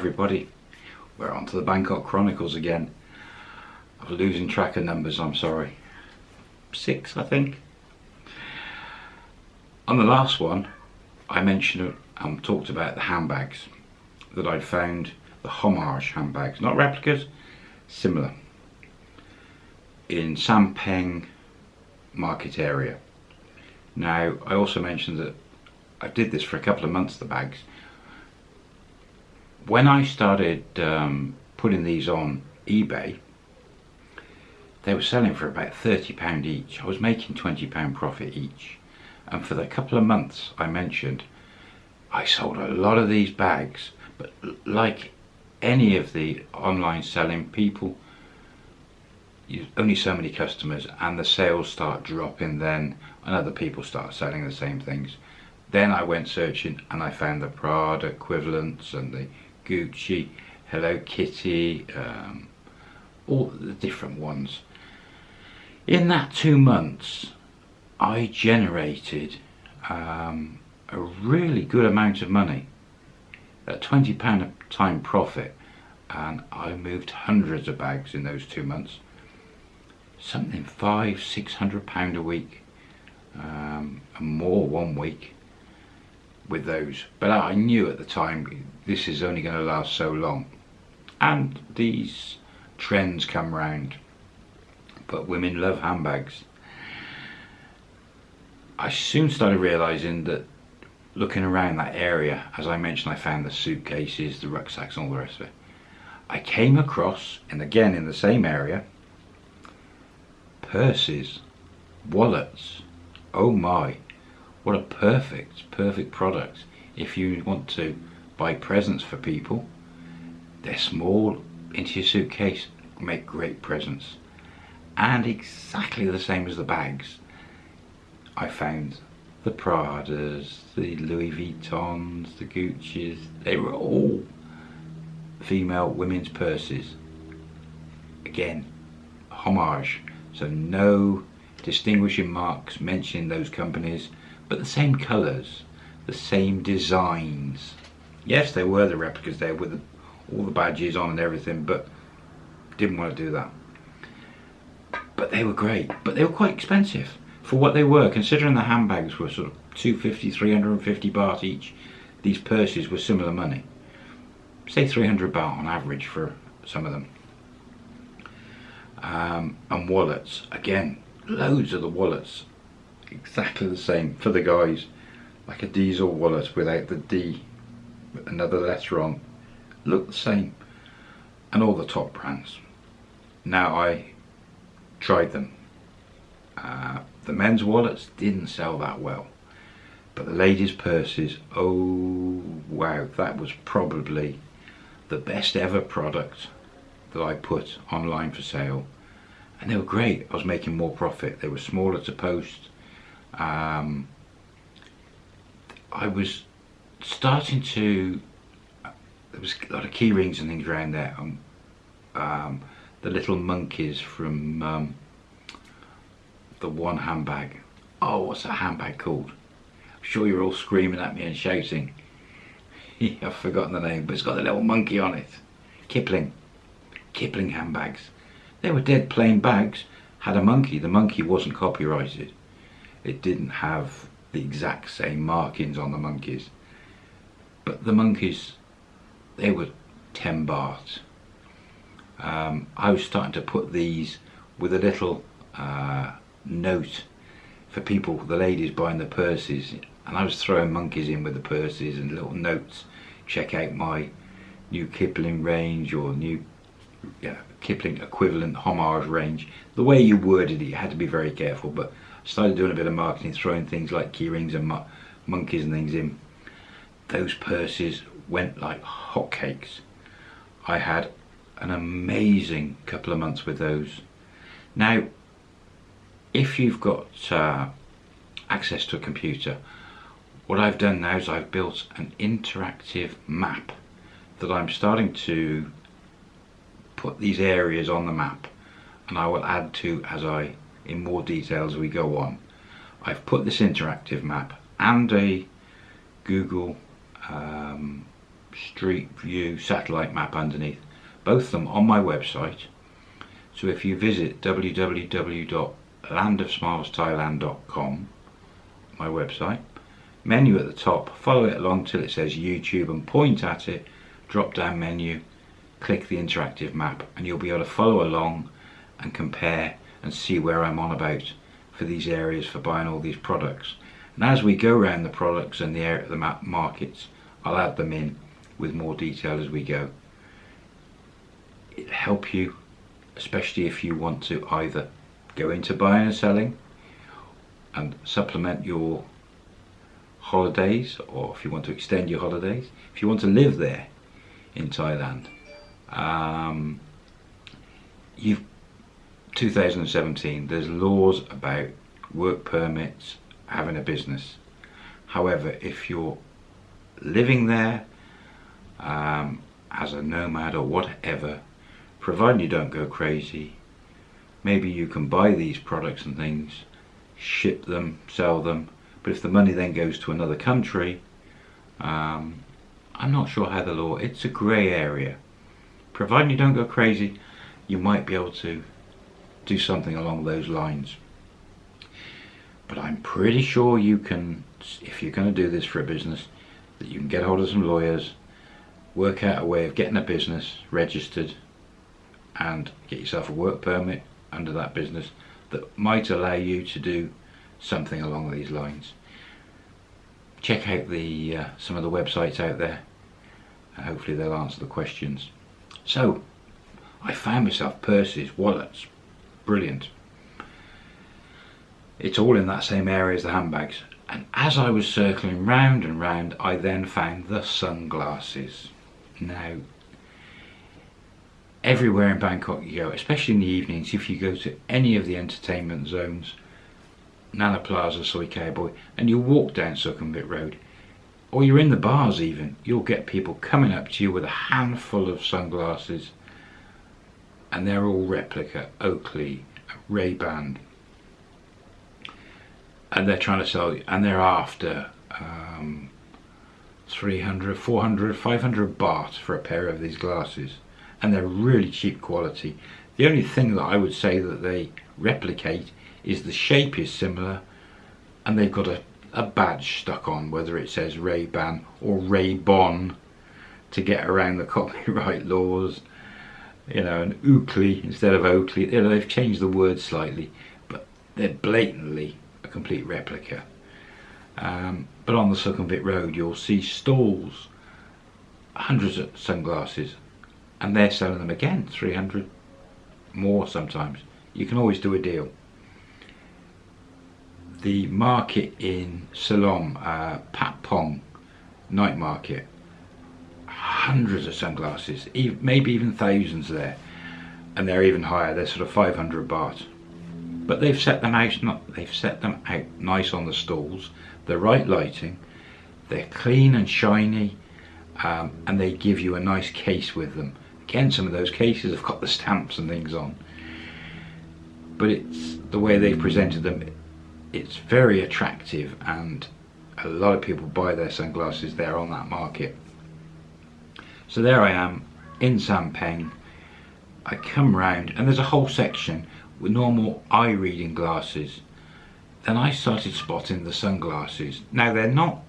everybody. We're on to the Bangkok Chronicles again. I'm losing track of numbers, I'm sorry. Six, I think. On the last one, I mentioned and talked about the handbags that I'd found, the homage handbags, not replicas, similar, in Sampeng market area. Now, I also mentioned that I did this for a couple of months, the bags, when I started um, putting these on eBay, they were selling for about £30 each. I was making £20 profit each. And for the couple of months I mentioned, I sold a lot of these bags. But like any of the online selling people, you only so many customers and the sales start dropping then and other people start selling the same things. Then I went searching and I found the Prada equivalents and the Gucci, Hello Kitty, um, all the different ones. In that two months, I generated um, a really good amount of money, a £20 a time profit, and I moved hundreds of bags in those two months. Something five, six hundred pound a week, um, and more one week with those. But I knew at the time this is only going to last so long. And these trends come round. But women love handbags. I soon started realising that looking around that area, as I mentioned, I found the suitcases, the rucksacks, and all the rest of it. I came across, and again in the same area, purses, wallets. Oh my, what a perfect, perfect product if you want to buy presents for people. They're small, into your suitcase, make great presents. And exactly the same as the bags. I found the Pradas, the Louis Vuittons, the Gucci's, they were all female women's purses. Again, homage. So no distinguishing marks mentioning those companies but the same colours, the same designs. Yes, they were the replicas there with all the badges on and everything, but didn't want to do that. But they were great, but they were quite expensive for what they were, considering the handbags were sort of 250, 350 baht each. These purses were similar money. Say 300 baht on average for some of them. Um, and wallets, again, loads of the wallets exactly the same for the guys. Like a diesel wallet without the D another letter on look the same. And all the top brands. Now I tried them. Uh, the men's wallets didn't sell that well. But the ladies purses oh wow that was probably the best ever product that I put online for sale. And they were great. I was making more profit. They were smaller to post um, I was starting to there was a lot of key rings and things around there. Um, um, the little monkeys from um, the one handbag. Oh what's that handbag called? I'm sure you're all screaming at me and shouting. I've forgotten the name but it's got a little monkey on it. Kipling. Kipling handbags. They were dead plain bags. Had a monkey. The monkey wasn't copyrighted it didn't have the exact same markings on the monkeys. But the monkeys they were 10 baht um, I was starting to put these with a little uh, note for people the ladies buying the purses. And I was throwing monkeys in with the purses and little notes check out my new Kipling range or new yeah, Kipling equivalent homage range. The way you worded it you had to be very careful but started doing a bit of marketing, throwing things like keyrings and monkeys and things in. Those purses went like hotcakes. I had an amazing couple of months with those. Now, if you've got uh, access to a computer, what I've done now is I've built an interactive map that I'm starting to put these areas on the map and I will add to as I in more detail as we go on. I've put this interactive map and a Google um, street view satellite map underneath both of them on my website so if you visit www.landofsmilesthailand.com my website menu at the top follow it along till it says YouTube and point at it drop down menu click the interactive map and you'll be able to follow along and compare and see where I'm on about for these areas for buying all these products. And as we go around the products and the, the markets I'll add them in with more detail as we go. It'll help you especially if you want to either go into buying and selling and supplement your holidays or if you want to extend your holidays if you want to live there in Thailand um, you've 2017 there's laws about work permits having a business. However if you're living there um, as a nomad or whatever providing you don't go crazy maybe you can buy these products and things ship them sell them but if the money then goes to another country um, I'm not sure how the law it's a grey area. Providing you don't go crazy you might be able to do something along those lines but I'm pretty sure you can if you're going to do this for a business that you can get hold of some lawyers work out a way of getting a business registered and get yourself a work permit under that business that might allow you to do something along these lines. Check out the uh, some of the websites out there and hopefully they'll answer the questions. So I found myself purses, wallets, brilliant. It's all in that same area as the handbags and as I was circling round and round I then found the sunglasses. Now everywhere in Bangkok you go, especially in the evenings, if you go to any of the entertainment zones, Nana Plaza, Soi Cowboy, and you walk down Sukhumvit Road, or you're in the bars even, you'll get people coming up to you with a handful of sunglasses, and they're all replica, Oakley, Ray-Ban, and they're trying to sell and they're after um, 300, 400, 500 baht for a pair of these glasses. And they're really cheap quality. The only thing that I would say that they replicate is the shape is similar and they've got a, a badge stuck on whether it says Ray-Ban or Ray-Bon to get around the copyright laws you know an Oakley instead of Oakley you know, they've changed the word slightly but they're blatantly a complete replica. Um, but on the Sukhumvit Road you'll see stalls hundreds of sunglasses and they're selling them again 300 more sometimes. You can always do a deal. The market in Silom uh, Patpong night market hundreds of sunglasses maybe even thousands there and they're even higher they're sort of 500 baht but they've set them out they've set them out nice on the stalls the right lighting they're clean and shiny um, and they give you a nice case with them Again, some of those cases have got the stamps and things on. But it's the way they've presented them, it's very attractive and a lot of people buy their sunglasses there on that market. So there I am in Sampeng. I come round and there's a whole section with normal eye reading glasses. Then I started spotting the sunglasses. Now they're not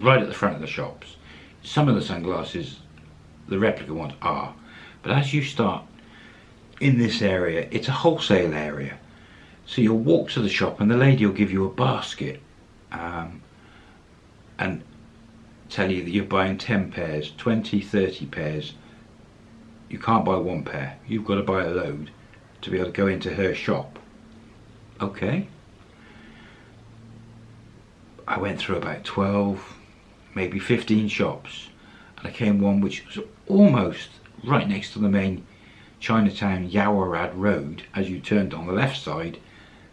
right at the front of the shops. Some of the sunglasses the replica ones are. But as you start in this area, it's a wholesale area. So you'll walk to the shop and the lady will give you a basket um, and tell you that you're buying 10 pairs, 20, 30 pairs. You can't buy one pair. You've got to buy a load to be able to go into her shop. Okay. I went through about 12, maybe 15 shops and I came one which was almost right next to the main Chinatown Yaowarat Road as you turned on the left side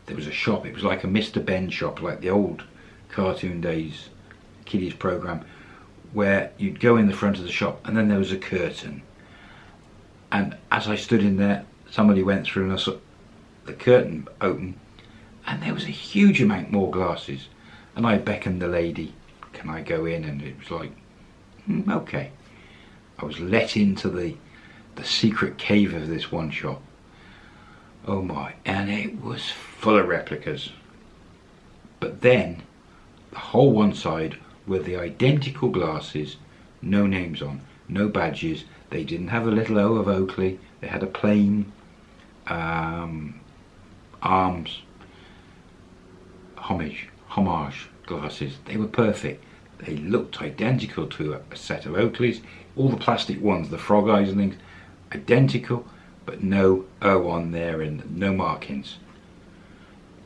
there was a shop it was like a Mr. Benn shop like the old cartoon days kiddies program where you'd go in the front of the shop and then there was a curtain and as I stood in there somebody went through and I saw the curtain open and there was a huge amount more glasses and I beckoned the lady can I go in and it was like mm, okay. I was let into the the secret cave of this one shop. Oh my, and it was full of replicas. But then, the whole one side were the identical glasses, no names on, no badges. They didn't have a little O of Oakley. They had a plain um, arms homage, homage glasses. They were perfect. They looked identical to a, a set of Oakleys. All the plastic ones, the frog eyes and things, identical, but no O on there and no markings.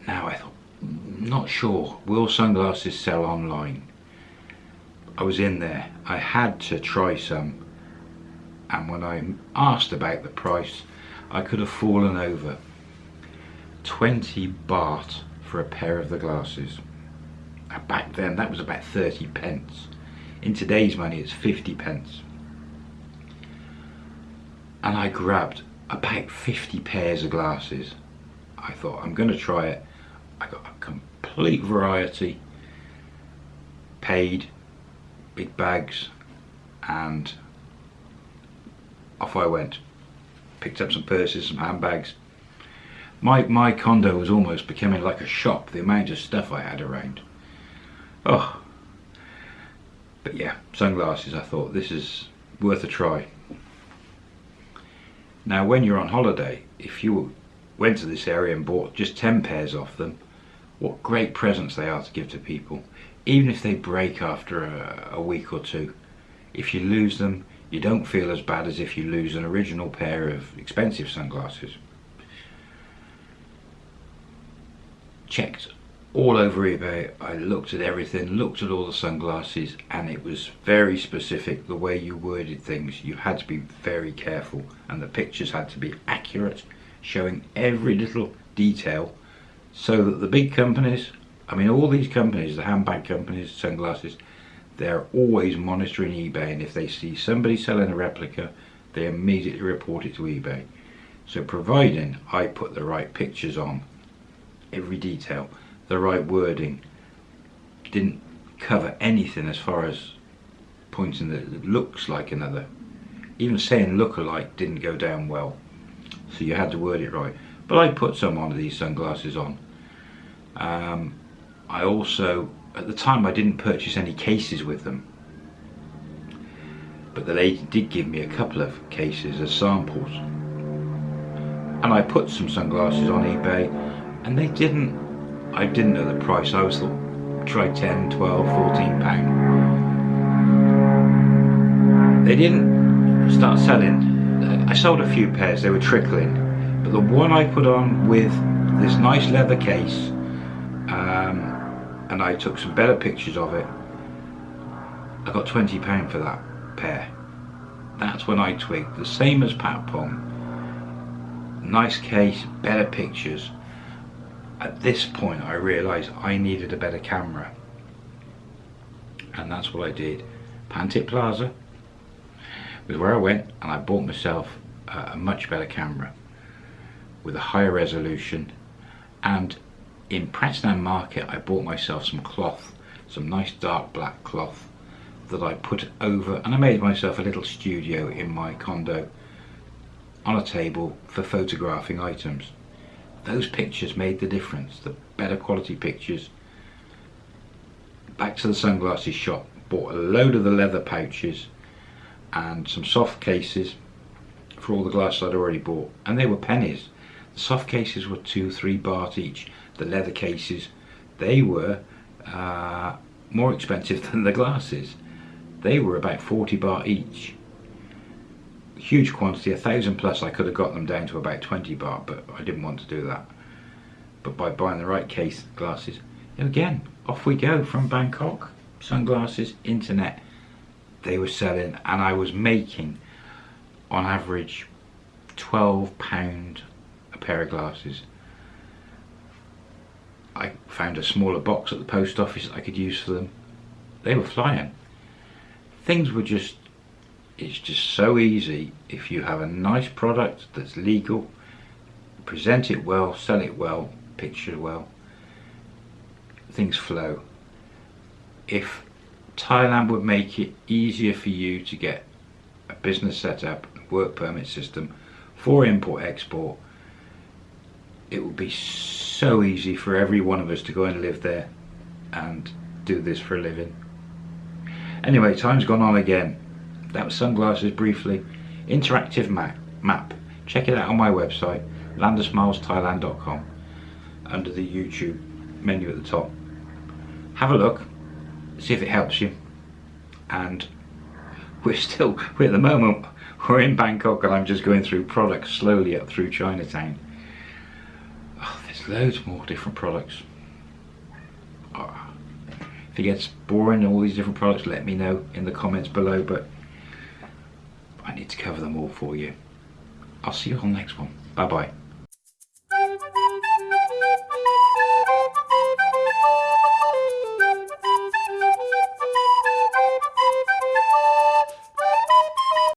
Now I thought, not sure, will sunglasses sell online? I was in there, I had to try some, and when I asked about the price, I could have fallen over. 20 baht for a pair of the glasses. Back then that was about 30 pence. In today's money it's 50 pence. And I grabbed about 50 pairs of glasses. I thought I'm going to try it. I got a complete variety. Paid, big bags and off I went. Picked up some purses, some handbags. My, my condo was almost becoming like a shop, the amount of stuff I had around. Oh, but yeah, sunglasses, I thought this is worth a try. Now when you're on holiday, if you went to this area and bought just 10 pairs off them, what great presents they are to give to people. Even if they break after a, a week or two. If you lose them, you don't feel as bad as if you lose an original pair of expensive sunglasses. Checked all over eBay. I looked at everything, looked at all the sunglasses, and it was very specific the way you worded things. You had to be very careful, and the pictures had to be accurate, showing every little detail, so that the big companies, I mean, all these companies, the handbag companies, sunglasses, they're always monitoring eBay, and if they see somebody selling a replica, they immediately report it to eBay. So, providing I put the right pictures on, every detail the right wording didn't cover anything as far as pointing that it looks like another. Even saying look alike didn't go down well so you had to word it right. But I put some of these sunglasses on. Um, I also at the time I didn't purchase any cases with them but the lady did give me a couple of cases as samples and I put some sunglasses on eBay and they didn't I didn't know the price. I was thought, try 10, 12, 14 pound. They didn't start selling. I sold a few pairs, they were trickling. But the one I put on with this nice leather case, and I took some better pictures of it, I got 20 pound for that pair. That's when I twigged. The same as Patpong. Nice case, better pictures at this point I realised I needed a better camera and that's what I did Pantip Plaza was where I went and I bought myself a much better camera with a higher resolution and in Pratunam Market I bought myself some cloth some nice dark black cloth that I put over and I made myself a little studio in my condo on a table for photographing items. Those pictures made the difference. The better quality pictures. Back to the sunglasses shop. Bought a load of the leather pouches and some soft cases for all the glasses I'd already bought and they were pennies the soft cases were two three baht each the leather cases they were uh, more expensive than the glasses they were about 40 baht each huge quantity, a thousand plus, I could have got them down to about 20 baht, but I didn't want to do that. But by buying the right case glasses, again, off we go from Bangkok, sunglasses, internet. They were selling, and I was making, on average, 12 pound a pair of glasses. I found a smaller box at the post office I could use for them. They were flying. Things were just it's just so easy if you have a nice product that's legal present it well sell it well picture well things flow if Thailand would make it easier for you to get a business set up, work permit system for import export. It would be so easy for every one of us to go and live there and do this for a living. Anyway, time's gone on again. That was sunglasses briefly. Interactive map. map. Check it out on my website, landofsmilesthailand.com, under the YouTube menu at the top. Have a look, see if it helps you. And we're still, we're at the moment, we're in Bangkok and I'm just going through products slowly up through Chinatown. Loads more different products. Oh, if it gets boring, all these different products, let me know in the comments below, but I need to cover them all for you. I'll see you on the next one. Bye bye.